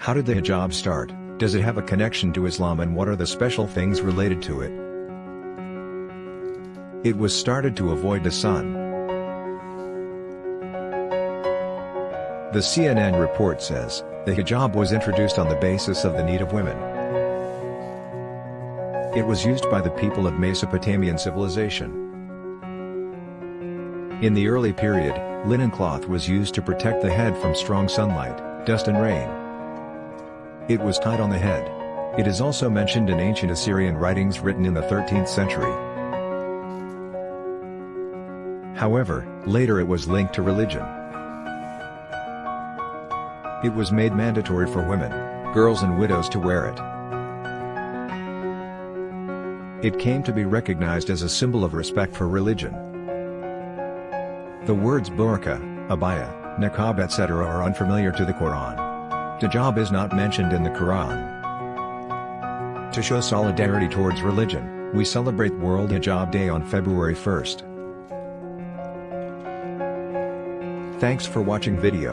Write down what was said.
How did the hijab start, does it have a connection to Islam and what are the special things related to it? It was started to avoid the sun. The CNN report says, the hijab was introduced on the basis of the need of women. It was used by the people of Mesopotamian civilization. In the early period, linen cloth was used to protect the head from strong sunlight, dust and rain. It was tied on the head. It is also mentioned in ancient Assyrian writings written in the 13th century. However, later it was linked to religion. It was made mandatory for women, girls and widows to wear it. It came to be recognized as a symbol of respect for religion. The words burqa, abaya, niqab etc. are unfamiliar to the Quran. Hijab is not mentioned in the Quran. To show solidarity towards religion, we celebrate World Hijab Day on February 1st. Thanks for watching video.